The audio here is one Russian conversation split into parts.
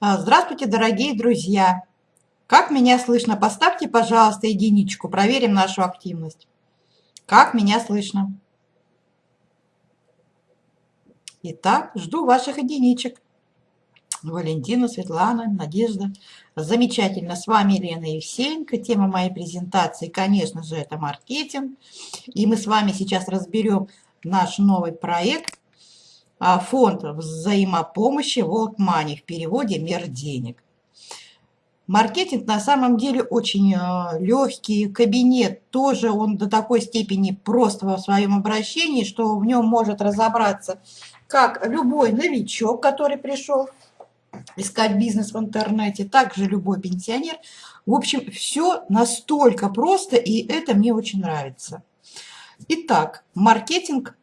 А, здравствуйте, дорогие друзья! Как меня слышно? Поставьте, пожалуйста, единичку, проверим нашу активность. Как меня слышно? Итак, жду ваших единичек. Валентина, Светлана, Надежда. Замечательно. С вами Елена Евсеенко. Тема моей презентации, конечно же, это маркетинг. И мы с вами сейчас разберем наш новый проект фонд взаимопомощи World Money в переводе «Мир денег». Маркетинг на самом деле очень э, легкий, кабинет тоже он до такой степени прост в своем обращении, что в нем может разобраться как любой новичок, который пришел искать бизнес в интернете, также любой пенсионер. В общем, все настолько просто, и это мне очень нравится. Итак, маркетинг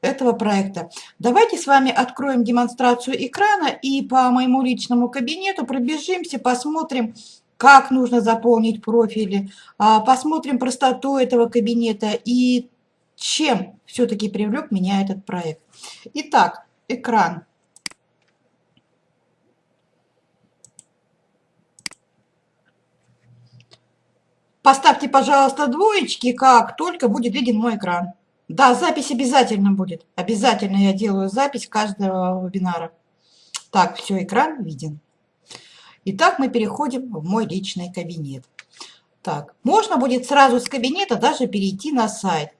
этого проекта. Давайте с вами откроем демонстрацию экрана и по моему личному кабинету пробежимся, посмотрим, как нужно заполнить профили, а, посмотрим простоту этого кабинета и чем все-таки привлек меня этот проект. Итак, экран. Поставьте, пожалуйста, двоечки, как только будет виден мой экран. Да, запись обязательно будет. Обязательно я делаю запись каждого вебинара. Так, все, экран виден. Итак, мы переходим в мой личный кабинет. Так, можно будет сразу с кабинета даже перейти на сайт.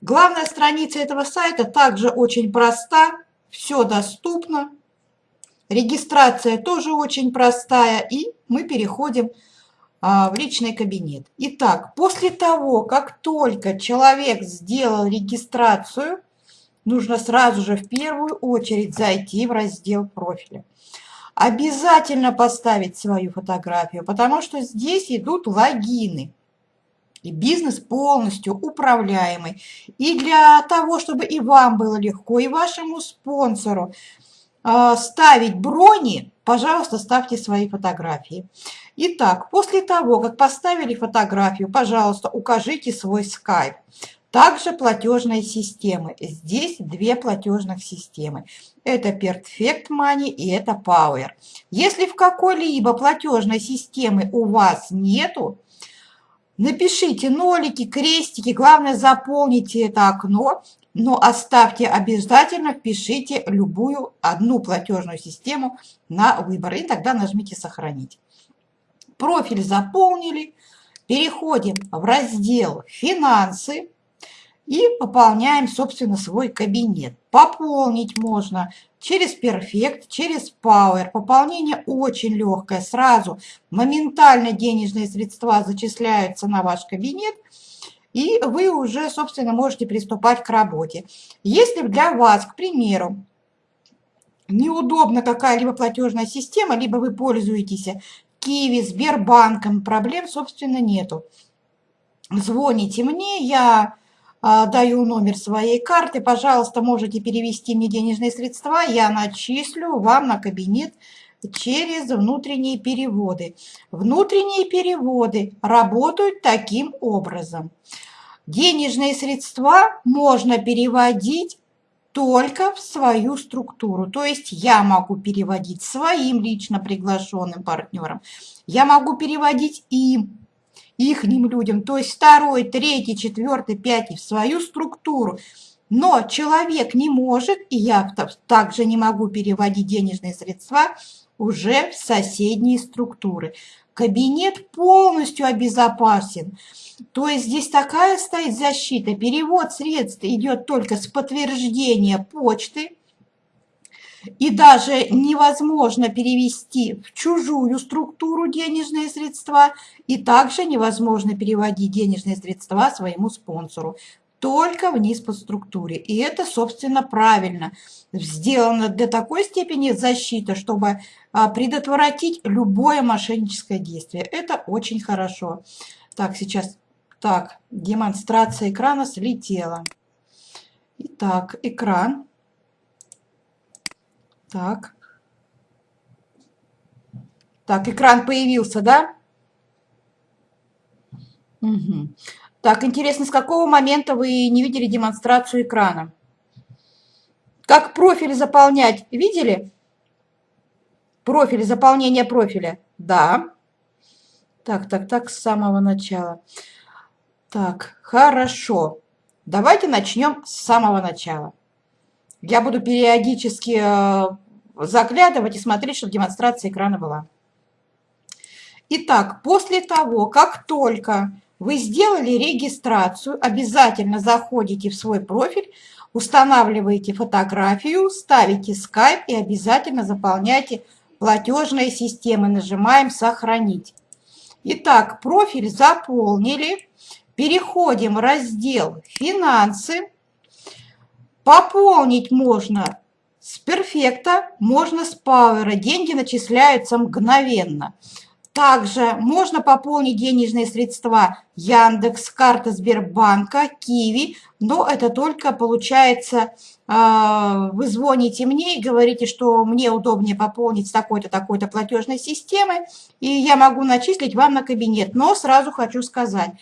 Главная страница этого сайта также очень проста, все доступно. Регистрация тоже очень простая, и мы переходим а, в личный кабинет. Итак, после того, как только человек сделал регистрацию, нужно сразу же в первую очередь зайти в раздел профиля. Обязательно поставить свою фотографию, потому что здесь идут логины. И бизнес полностью управляемый. И для того, чтобы и вам было легко, и вашему спонсору э, ставить брони, пожалуйста, ставьте свои фотографии. Итак, после того, как поставили фотографию, пожалуйста, укажите свой скайп. Также платежные системы. Здесь две платежных системы. Это Perfect Money и это Power. Если в какой-либо платежной системы у вас нету, напишите нолики, крестики. Главное, заполните это окно, но оставьте обязательно, впишите любую одну платежную систему на выбор. И тогда нажмите «Сохранить». Профиль заполнили. Переходим в раздел «Финансы» и пополняем, собственно, свой кабинет. Пополнить можно через Perfect, через Power. Пополнение очень легкое. Сразу моментально денежные средства зачисляются на ваш кабинет, и вы уже, собственно, можете приступать к работе. Если для вас, к примеру, неудобна какая-либо платежная система, либо вы пользуетесь Киви, Сбербанком, проблем, собственно, нету. Звоните мне, я а, даю номер своей карты, пожалуйста, можете перевести мне денежные средства, я начислю вам на кабинет через внутренние переводы. Внутренние переводы работают таким образом. Денежные средства можно переводить только в свою структуру. То есть я могу переводить своим лично приглашенным партнерам, я могу переводить им, ихним людям, то есть второй, третий, четвертый, пятый в свою структуру. Но человек не может, и я также не могу переводить денежные средства уже в соседние структуры. Кабинет полностью обезопасен. То есть здесь такая стоит защита. Перевод средств идет только с подтверждения почты. И даже невозможно перевести в чужую структуру денежные средства. И также невозможно переводить денежные средства своему спонсору. Только вниз по структуре. И это, собственно, правильно. Сделано для такой степени защита, чтобы а, предотвратить любое мошенническое действие. Это очень хорошо. Так, сейчас так, демонстрация экрана слетела. Итак, экран. Так. Так, экран появился, да? Угу. Так, интересно, с какого момента вы не видели демонстрацию экрана? Как профиль заполнять? Видели? Профиль, заполнение профиля. Да. Так, так, так, с самого начала. Так, хорошо. Давайте начнем с самого начала. Я буду периодически э, заглядывать и смотреть, чтобы демонстрация экрана была. Итак, после того, как только вы сделали регистрацию, обязательно заходите в свой профиль, устанавливаете фотографию, ставите Skype и обязательно заполняйте платежные системы. Нажимаем «Сохранить». Итак, профиль заполнили. Переходим в раздел «Финансы». Пополнить можно с перфекта, можно с пауэра. Деньги начисляются мгновенно. Также можно пополнить денежные средства Яндекс, карта Сбербанка, Киви, но это только получается, а, вы звоните мне и говорите, что мне удобнее пополнить с такой-то, такой-то платежной системы, и я могу начислить вам на кабинет. Но сразу хочу сказать,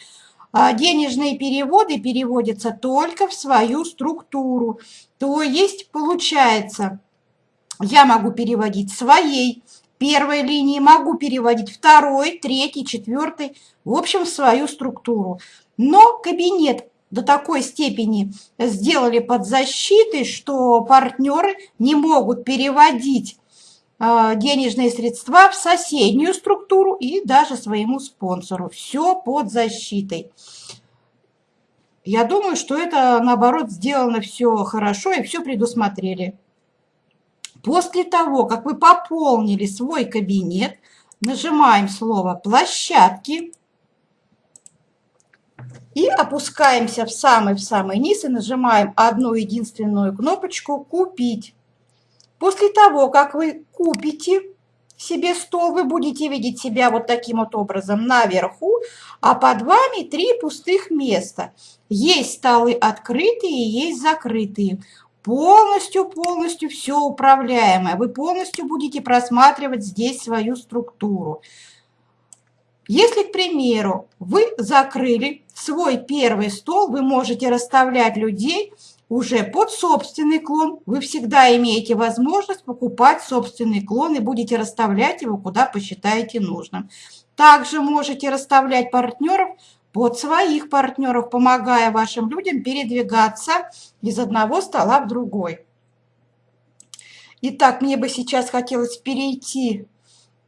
а, денежные переводы переводятся только в свою структуру. То есть, получается, я могу переводить своей первой линии, могу переводить второй, третий, четвертый, в общем, в свою структуру. Но кабинет до такой степени сделали под защитой, что партнеры не могут переводить а, денежные средства в соседнюю структуру и даже своему спонсору. Все под защитой. Я думаю, что это, наоборот, сделано все хорошо и все предусмотрели. После того, как вы пополнили свой кабинет, нажимаем слово «Площадки» и опускаемся в самый-в самый низ и нажимаем одну единственную кнопочку «Купить». После того, как вы купите себе стол, вы будете видеть себя вот таким вот образом наверху, а под вами три пустых места. Есть столы открытые, есть закрытые полностью-полностью все управляемое. Вы полностью будете просматривать здесь свою структуру. Если, к примеру, вы закрыли свой первый стол, вы можете расставлять людей уже под собственный клон. Вы всегда имеете возможность покупать собственный клон и будете расставлять его, куда посчитаете нужным. Также можете расставлять партнеров под своих партнеров, помогая вашим людям передвигаться из одного стола в другой. Итак, мне бы сейчас хотелось перейти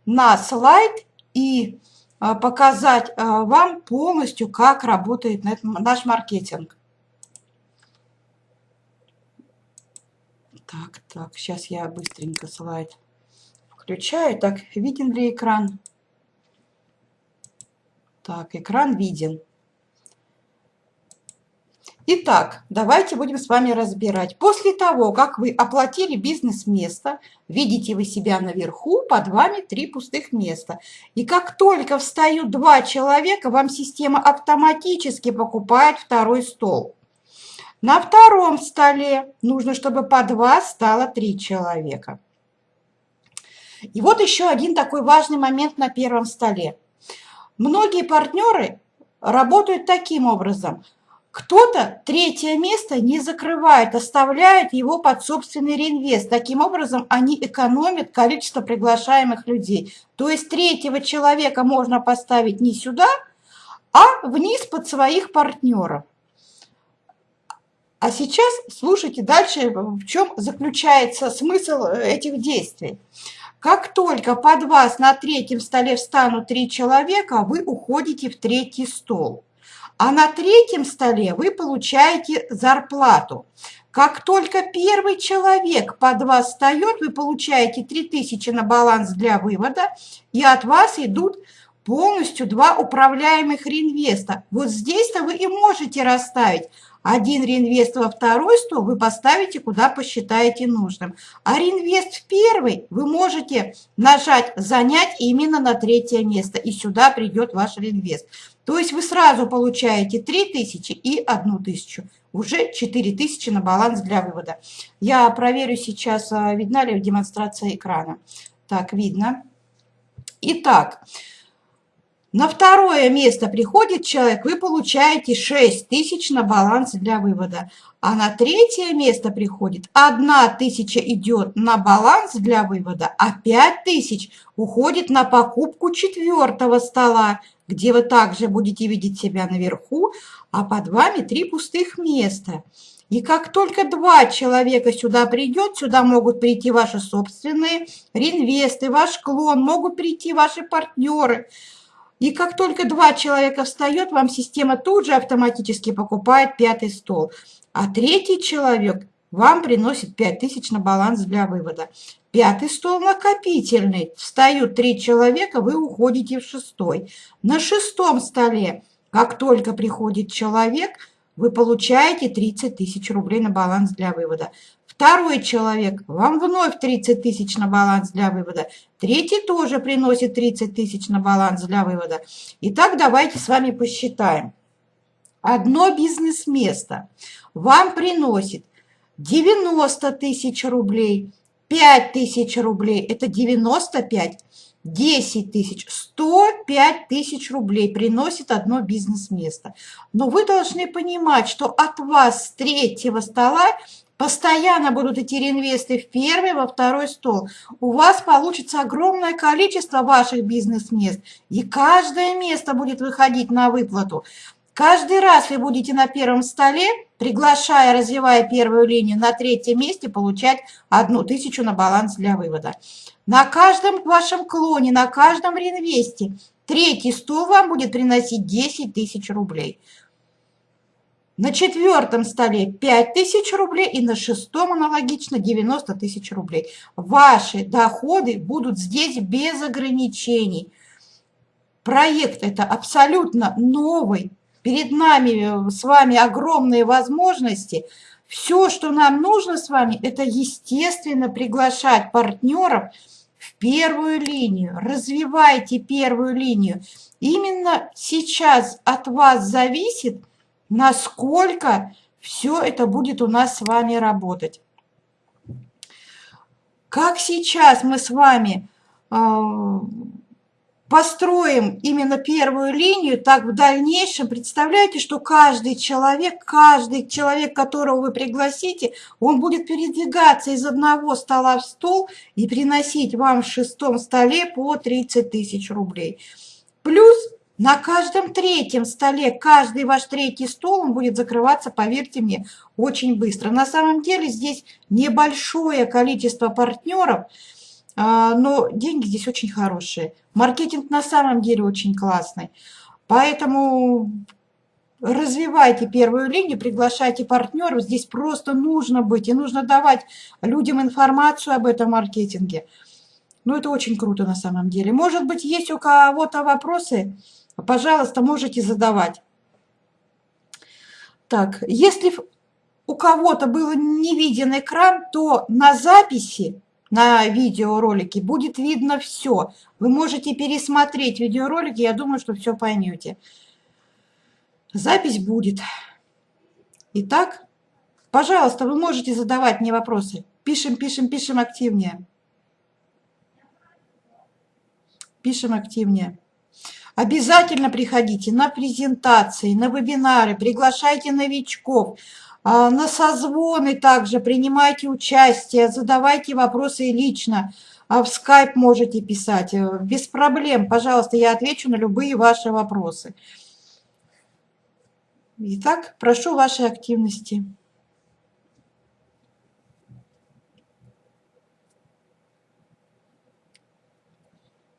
на слайд и а, показать а, вам полностью, как работает наш маркетинг. Так, так, сейчас я быстренько слайд включаю. Так, виден ли экран? Так, экран виден. Итак, давайте будем с вами разбирать. После того, как вы оплатили бизнес-место, видите вы себя наверху, под вами три пустых места. И как только встают два человека, вам система автоматически покупает второй стол. На втором столе нужно, чтобы под вас стало три человека. И вот еще один такой важный момент на первом столе. Многие партнеры работают таким образом. Кто-то третье место не закрывает, оставляет его под собственный реинвест. Таким образом, они экономят количество приглашаемых людей. То есть третьего человека можно поставить не сюда, а вниз под своих партнеров. А сейчас слушайте дальше, в чем заключается смысл этих действий. Как только под вас на третьем столе встанут три человека, вы уходите в третий стол. А на третьем столе вы получаете зарплату. Как только первый человек под вас встает, вы получаете 3000 на баланс для вывода, и от вас идут полностью два управляемых реинвеста. Вот здесь-то вы и можете расставить один реинвест во второй стол вы поставите, куда посчитаете нужным. А реинвест в первый вы можете нажать «Занять» именно на третье место. И сюда придет ваш реинвест. То есть вы сразу получаете 3000 и 1000. Уже 4000 на баланс для вывода. Я проверю сейчас, а, видна ли демонстрация экрана. Так, видно. Итак, На второе место приходит человек, вы получаете 6 тысяч на баланс для вывода. А на третье место приходит 1 тысяча идет на баланс для вывода, а 5 тысяч уходит на покупку четвертого стола, где вы также будете видеть себя наверху, а под вами три пустых места. И как только два человека сюда придет, сюда могут прийти ваши собственные реинвесты, ваш клон, могут прийти ваши партнеры. И как только два человека встает, вам система тут же автоматически покупает пятый стол. А третий человек вам приносит 5000 на баланс для вывода. Пятый стол накопительный. Встают три человека, вы уходите в шестой. На шестом столе, как только приходит человек, вы получаете 30 тысяч рублей на баланс для вывода. Второй человек, вам вновь 30 тысяч на баланс для вывода. Третий тоже приносит 30 тысяч на баланс для вывода. Итак, давайте с вами посчитаем. Одно бизнес-место вам приносит 90 тысяч рублей, 5 тысяч рублей, это 95, 10 тысяч, 105 тысяч рублей приносит одно бизнес-место. Но вы должны понимать, что от вас с третьего стола постоянно будут идти реинвесты в первый, во второй стол. У вас получится огромное количество ваших бизнес-мест, и каждое место будет выходить на выплату. Каждый раз вы будете на первом столе, приглашая, развивая первую линию, на третьем месте получать одну тысячу на баланс для вывода. На каждом вашем клоне, на каждом реинвесте третий стол вам будет приносить 10 тысяч рублей. На четвертом столе 5 тысяч рублей и на шестом аналогично 90 тысяч рублей. Ваши доходы будут здесь без ограничений. Проект это абсолютно новый, Перед нами э, с вами огромные возможности. Все, что нам нужно с вами, это естественно приглашать партнеров в первую линию. Развивайте первую линию. Именно сейчас от вас зависит, насколько все это будет у нас с вами работать. Как сейчас мы с вами э, построим именно первую линию, так в дальнейшем представляете, что каждый человек, каждый человек, которого вы пригласите, он будет передвигаться из одного стола в стол и приносить вам в шестом столе по 30 тысяч рублей. Плюс на каждом третьем столе, каждый ваш третий стол, он будет закрываться, поверьте мне, очень быстро. На самом деле здесь небольшое количество партнеров, а, но деньги здесь очень хорошие. Маркетинг на самом деле очень классный. Поэтому развивайте первую линию, приглашайте партнеров. Здесь просто нужно быть и нужно давать людям информацию об этом маркетинге. Ну, это очень круто на самом деле. Может быть, есть у кого-то вопросы? Пожалуйста, можете задавать. Так, если у кого-то был не виден экран, то на записи на видеоролике будет видно все. Вы можете пересмотреть видеоролики, я думаю, что все поймете. Запись будет. Итак, пожалуйста, вы можете задавать мне вопросы. Пишем, пишем, пишем активнее. Пишем активнее. Обязательно приходите на презентации, на вебинары, приглашайте новичков. А, на созвоны также принимайте участие, задавайте вопросы лично. А в скайп можете писать. Э, без проблем, пожалуйста, я отвечу на любые ваши вопросы. Итак, прошу вашей активности.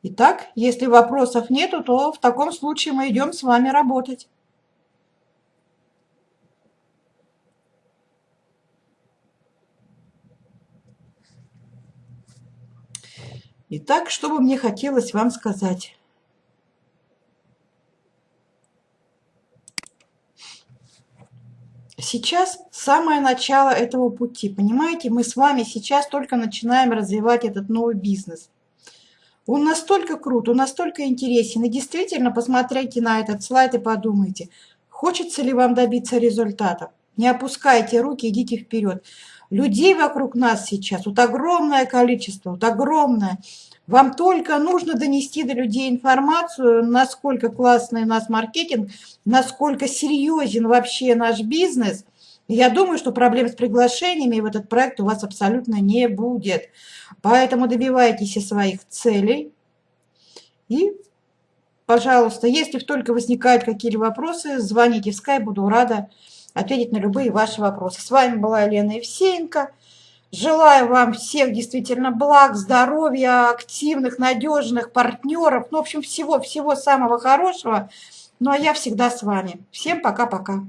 Итак, если вопросов нету, то в таком случае мы идем с вами работать. Итак, что бы мне хотелось вам сказать? Сейчас самое начало этого пути. Понимаете, мы с вами сейчас только начинаем развивать этот новый бизнес. Он настолько крут, он настолько интересен. И действительно, посмотрите на этот слайд и подумайте, хочется ли вам добиться результата. Не опускайте руки, идите вперед. Людей вокруг нас сейчас, вот огромное количество, вот огромное. Вам только нужно донести до людей информацию, насколько классный у нас маркетинг, насколько серьезен вообще наш бизнес. Я думаю, что проблем с приглашениями в этот проект у вас абсолютно не будет. Поэтому добивайтесь своих целей. И, пожалуйста, если только возникают какие-либо вопросы, звоните в Skype, буду рада ответить на любые ваши вопросы. С вами была Елена Евсеенко. Желаю вам всех действительно благ, здоровья, активных, надежных партнеров. Ну, в общем, всего-всего самого хорошего. Ну, а я всегда с вами. Всем пока-пока.